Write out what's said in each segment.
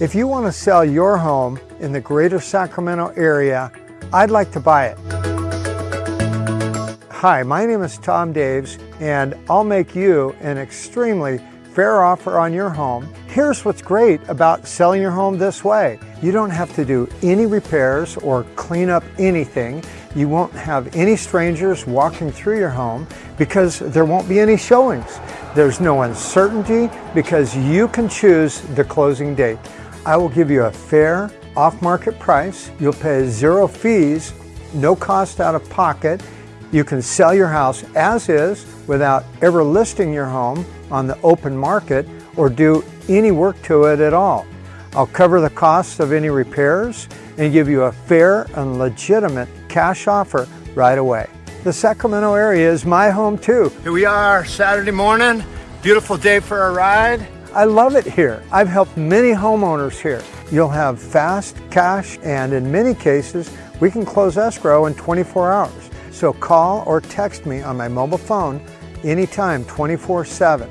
If you want to sell your home in the greater Sacramento area, I'd like to buy it. Hi, my name is Tom Daves and I'll make you an extremely fair offer on your home. Here's what's great about selling your home this way. You don't have to do any repairs or clean up anything. You won't have any strangers walking through your home because there won't be any showings. There's no uncertainty because you can choose the closing date. I will give you a fair off-market price. You'll pay zero fees, no cost out of pocket. You can sell your house as is without ever listing your home on the open market or do any work to it at all. I'll cover the costs of any repairs and give you a fair and legitimate cash offer right away. The Sacramento area is my home too. Here we are Saturday morning, beautiful day for a ride. I love it here. I've helped many homeowners here. You'll have fast cash and in many cases, we can close escrow in 24 hours. So call or text me on my mobile phone anytime 24 7.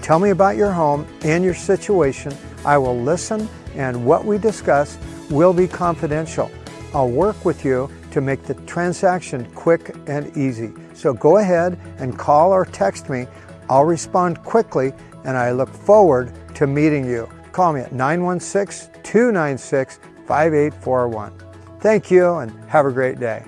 Tell me about your home and your situation. I will listen and what we discuss will be confidential. I'll work with you to make the transaction quick and easy. So go ahead and call or text me. I'll respond quickly and I look forward to meeting you. Call me at 916 296 5841. Thank you and have a great day.